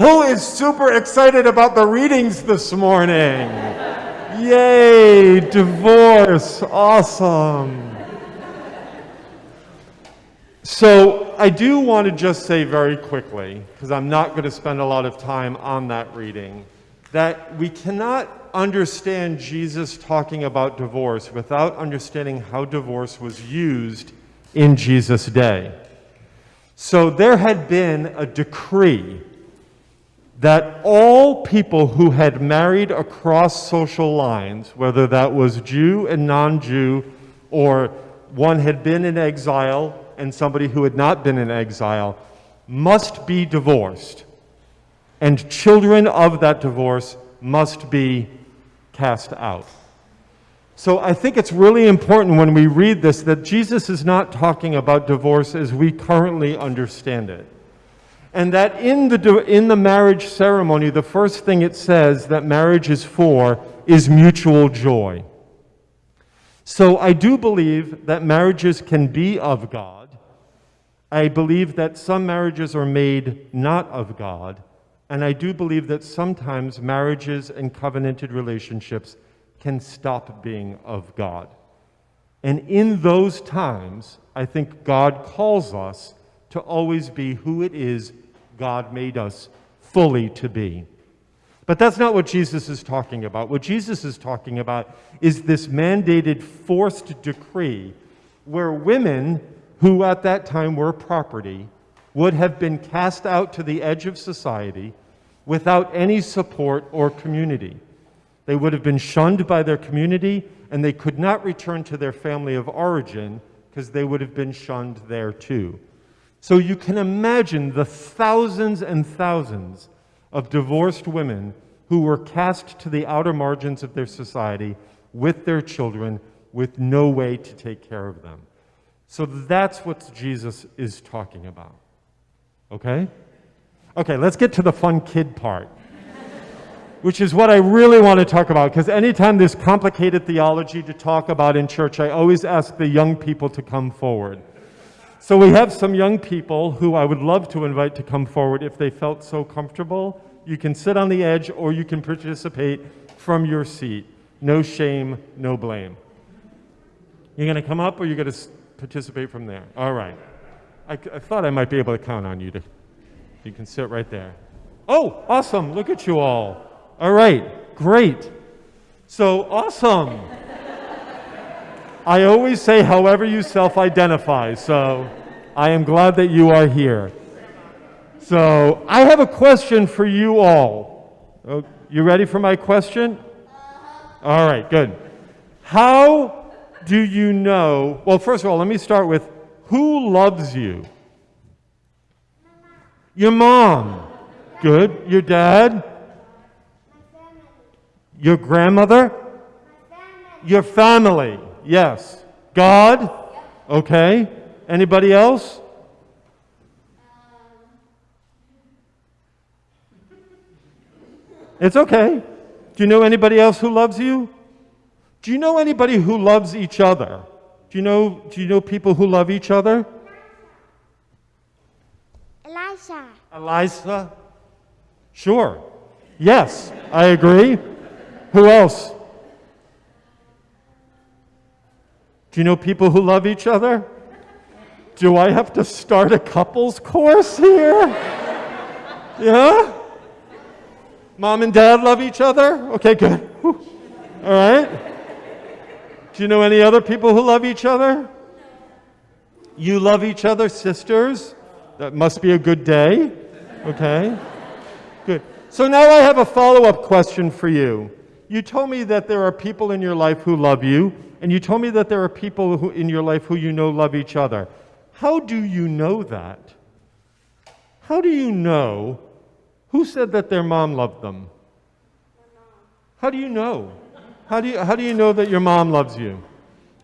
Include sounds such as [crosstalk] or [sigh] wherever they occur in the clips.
Who is super excited about the readings this morning? Yay, divorce, awesome. So, I do want to just say very quickly, because I'm not going to spend a lot of time on that reading, that we cannot understand Jesus talking about divorce without understanding how divorce was used in Jesus' day. So, there had been a decree that all people who had married across social lines, whether that was Jew and non Jew, or one had been in exile and somebody who had not been in exile, must be divorced. And children of that divorce must be cast out. So I think it's really important when we read this that Jesus is not talking about divorce as we currently understand it. And that in the, in the marriage ceremony, the first thing it says that marriage is for is mutual joy. So I do believe that marriages can be of God. I believe that some marriages are made not of God. And I do believe that sometimes marriages and covenanted relationships can stop being of God. And in those times, I think God calls us to always be who it is God made us fully to be. But that's not what Jesus is talking about. What Jesus is talking about is this mandated forced decree where women who at that time were property would have been cast out to the edge of society without any support or community. They would have been shunned by their community and they could not return to their family of origin because they would have been shunned there too. So you can imagine the thousands and thousands of divorced women who were cast to the outer margins of their society with their children with no way to take care of them. So that's what Jesus is talking about. Okay? Okay, let's get to the fun kid part, which is what I really want to talk about. Because anytime there's complicated theology to talk about in church, I always ask the young people to come forward. So we have some young people who I would love to invite to come forward if they felt so comfortable. You can sit on the edge or you can participate from your seat. No shame, no blame. You're going to come up or you're going to participate from there? All right. I, I thought I might be able to count on you to. You can sit right there. Oh, awesome. Look at you all. All right. Great. So awesome. I always say however you self identify, so I am glad that you are here. So I have a question for you all. Oh, you ready for my question? All right, good. How do you know? Well, first of all, let me start with who loves you? Your mom. Good. Your dad? Your grandmother? Your family. Yes. God? Okay. Anybody else? It's okay. Do you know anybody else who loves you? Do you know anybody who loves each other? Do you know, do you know people who love each other? Eliza. Eliza? Sure. Yes, I agree. Who else? Do you know people who love each other? Do I have to start a couples course here? Yeah? Mom and dad love each other? Okay, good. All right. Do you know any other people who love each other? You love each other, sisters? That must be a good day. Okay. Good. So now I have a follow up question for you. You told me that there are people in your life who love you, and you told me that there are people who, in your life who you know love each other. How do you know that? How do you know who said that their mom loved them? How do you know? How do you, how do you know that your mom loves you?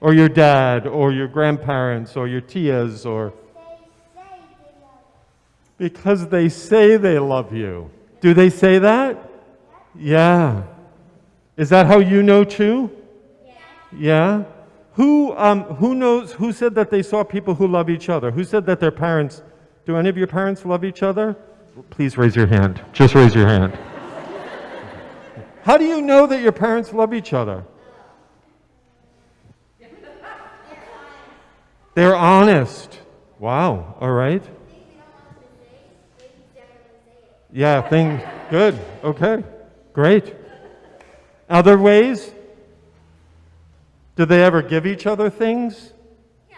Or your dad, or your grandparents, or your tias, or. Because they say they love you. Do they say that? Yeah. Is that how you know too? Yeah. Who, um, who knows, who said that they saw people who love each other? Who said that their parents, do any of your parents love each other? please raise your hand. Just raise your hand. How do you know that your parents love each other? They're honest. Wow, all right. Yeah, thing good. Okay. Great. Other ways? Do they ever give each other things? Yeah.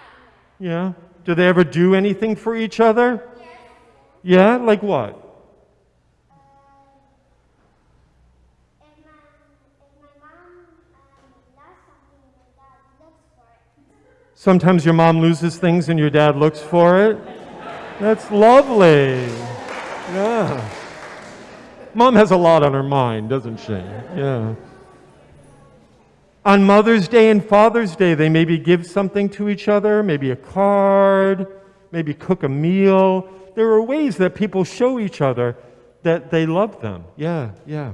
Yeah. Do they ever do anything for each other? Yeah, like what? Sometimes your mom loses things and your dad looks for it. That's lovely. Yeah. Mom has a lot on her mind, doesn't she? Yeah. On Mother's Day and Father's Day, they maybe give something to each other, maybe a card, maybe cook a meal. There are ways that people show each other that they love them. Yeah, yeah.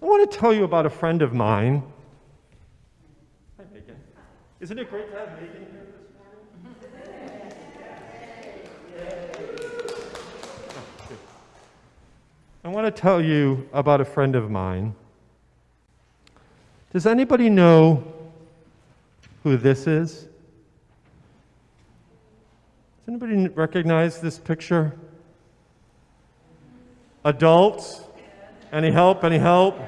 I want to tell you about a friend of mine. Hi, Megan. Isn't it great to have Megan here this morning? [laughs] Oh, I want to tell you about a friend of mine. Does anybody know who this is? Does anybody recognize this picture? Adults? Any help? Any help?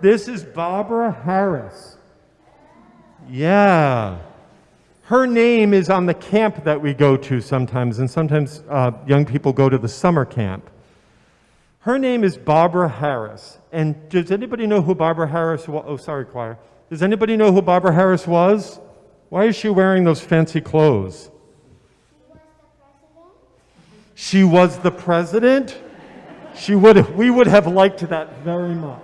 This is Barbara Harris. Yeah. Her name is on the camp that we go to sometimes, and sometimes uh, young people go to the summer camp. Her name is Barbara Harris. And does anybody know who Barbara Harris was? Oh, sorry, choir. Does anybody know who Barbara Harris was? Why is she wearing those fancy clothes? She was the president? She would we would have liked that very much.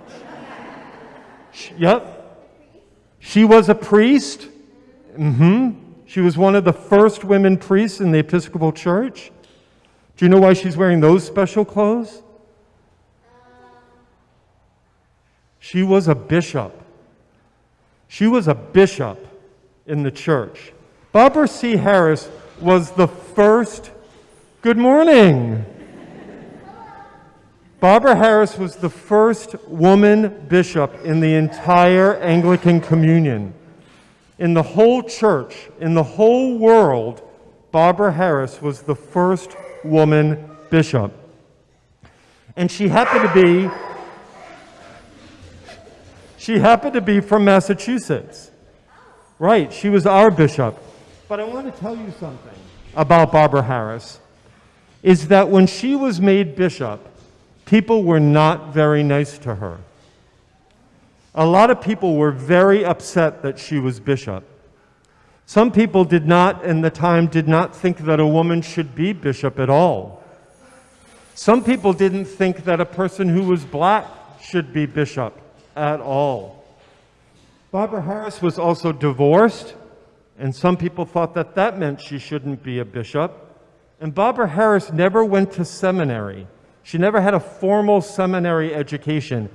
She, yep. She was a priest. Mm-hmm. She was one of the first women priests in the Episcopal Church. Do you know why she's wearing those special clothes? She was a bishop. She was a bishop in the church. Barbara C. Harris was the first. Good morning. Barbara Harris was the first woman bishop in the entire Anglican Communion. In the whole church, in the whole world, Barbara Harris was the first woman bishop. And she happened to be she happened to be from Massachusetts. Right, she was our bishop. But I want to tell you something about Barbara Harris is that when she was made bishop, people were not very nice to her. A lot of people were very upset that she was bishop. Some people did not, in the time, did not think that a woman should be bishop at all. Some people didn't think that a person who was black should be bishop at all. Barbara Harris was also divorced, and some people thought that that meant she shouldn't be a bishop. And Barbara Harris never went to seminary. She never had a formal seminary education.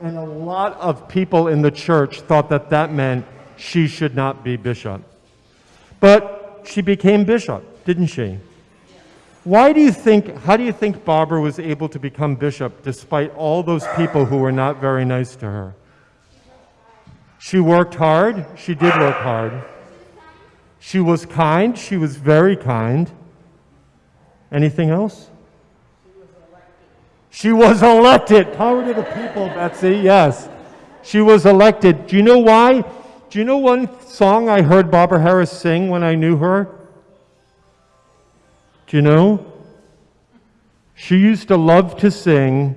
And a lot of people in the church thought that that meant she should not be bishop. But she became bishop, didn't she? Why do you think, how do you think Barbara was able to become bishop despite all those people who were not very nice to her? She worked hard. She did work hard. She was kind. She was very kind. Anything else? She was elected. She was elected. Power to the people, Betsy. Yes. She was elected. Do you know why? Do you know one song I heard Barbara Harris sing when I knew her? You know? She used to love to sing,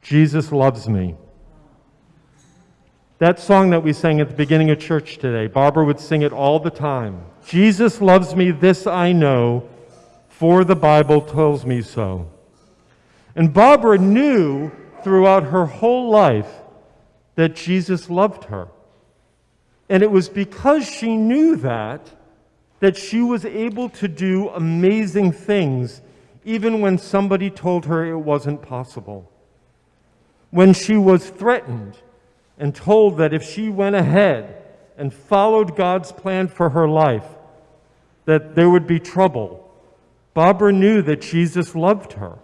Jesus Loves Me. That song that we sang at the beginning of church today, Barbara would sing it all the time. Jesus loves me, this I know, for the Bible tells me so. And Barbara knew throughout her whole life that Jesus loved her. And it was because she knew that that she was able to do amazing things even when somebody told her it wasn't possible. When she was threatened and told that if she went ahead and followed God's plan for her life, that there would be trouble, Barbara knew that Jesus loved her.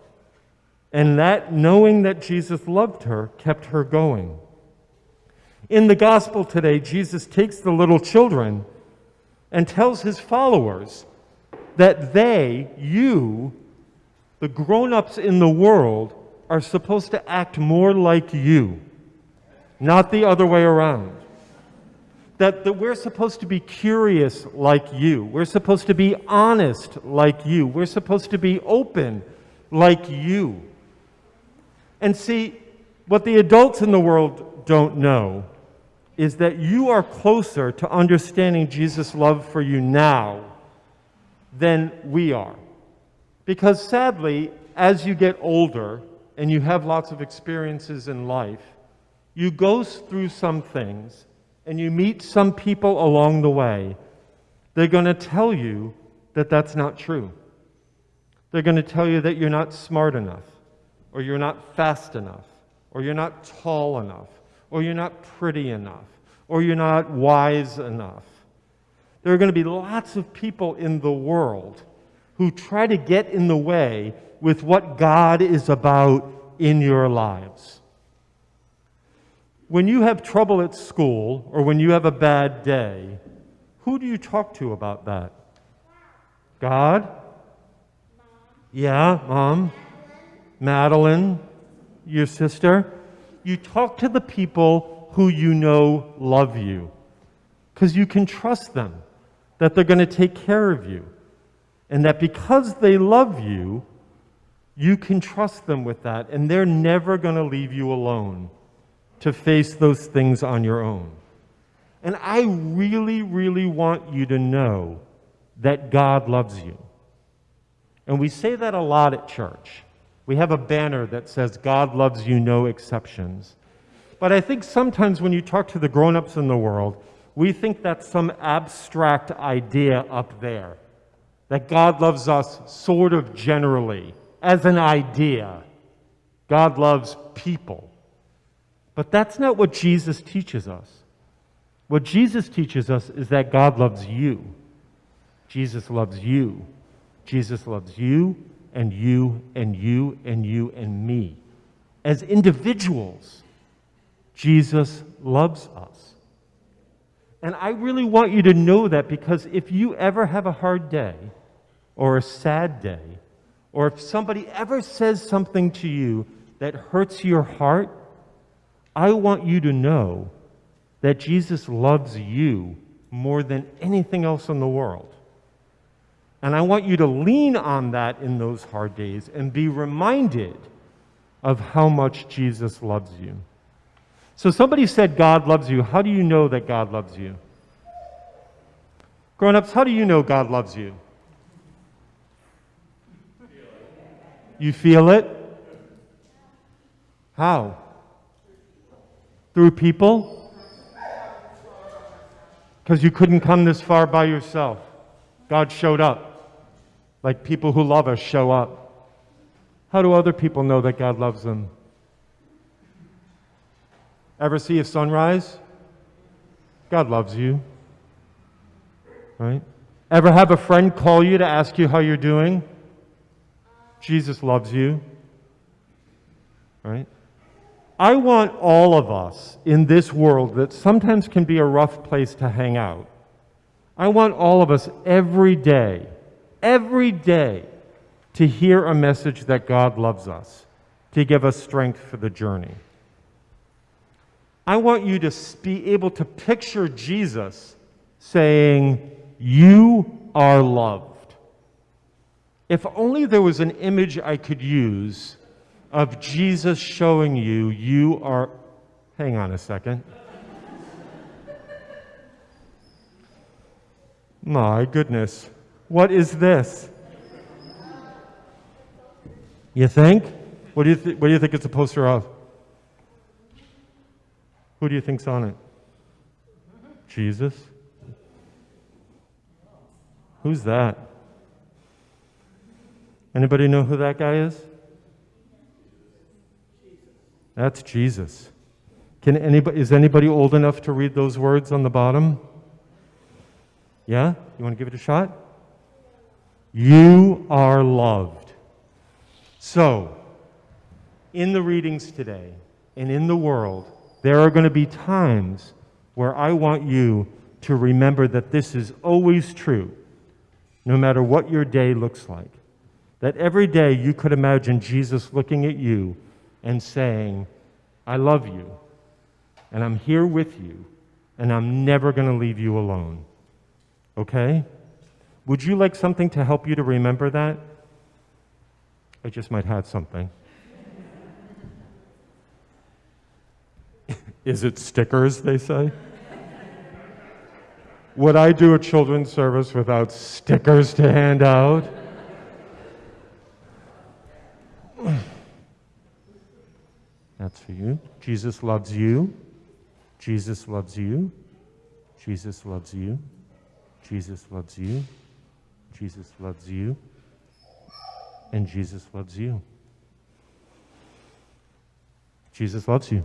And that knowing that Jesus loved her kept her going. In the gospel today, Jesus takes the little children and tells his followers that they, you, the grown ups in the world, are supposed to act more like you, not the other way around. That, that we're supposed to be curious like you. We're supposed to be honest like you. We're supposed to be open like you. And see, what the adults in the world don't know is that you are closer to understanding Jesus' love for you now than we are. Because sadly, as you get older and you have lots of experiences in life, you go through some things and you meet some people along the way. They're going to tell you that that's not true. They're going to tell you that you're not smart enough or you're not fast enough, or you're not tall enough, or you're not pretty enough, or you're not wise enough. There are going to be lots of people in the world who try to get in the way with what God is about in your lives. When you have trouble at school or when you have a bad day, who do you talk to about that? God? Yeah, mom. Madeline, your sister, you talk to the people who you know love you because you can trust them that they're going to take care of you. And that because they love you, you can trust them with that, and they're never going to leave you alone to face those things on your own. And I really, really want you to know that God loves you. And we say that a lot at church. We have a banner that says, God loves you, no exceptions. But I think sometimes when you talk to the grown ups in the world, we think that's some abstract idea up there. That God loves us sort of generally, as an idea. God loves people. But that's not what Jesus teaches us. What Jesus teaches us is that God loves you. Jesus loves you. Jesus loves you and you and you and you and me. As individuals, Jesus loves us. And I really want you to know that because if you ever have a hard day or a sad day, or if somebody ever says something to you that hurts your heart, I want you to know that Jesus loves you more than anything else in the world. And I want you to lean on that in those hard days and be reminded of how much Jesus loves you. So somebody said God loves you. How do you know that God loves you? Grown ups, how do you know God loves you? You feel it? How? Through people? Because you couldn't come this far by yourself. God showed up, like people who love us show up. How do other people know that God loves them? Ever see a sunrise? God loves you. Right? Ever have a friend call you to ask you how you're doing? Jesus loves you. Right? I want all of us in this world that sometimes can be a rough place to hang out I want all of us every day, every day, to hear a message that God loves us, to give us strength for the journey. I want you to be able to picture Jesus saying, You are loved. If only there was an image I could use of Jesus showing you, you are. Hang on a second. My goodness. What is this? You think? What do you, th- what do you think it's a poster of? Who do you think's on it? Jesus? Who's that? Anybody know who that guy is? That's Jesus. Can anybody, is anybody old enough to read those words on the bottom? Yeah? You want to give it a shot? You are loved. So, in the readings today and in the world, there are going to be times where I want you to remember that this is always true, no matter what your day looks like. That every day you could imagine Jesus looking at you and saying, I love you, and I'm here with you, and I'm never going to leave you alone. Okay? Would you like something to help you to remember that? I just might have something. [laughs] Is it stickers, they say? Would I do a children's service without stickers to hand out? [clears throat] That's for you. Jesus loves you. Jesus loves you. Jesus loves you. Jesus loves you. Jesus loves you. And Jesus loves you. Jesus loves you.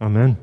Amen.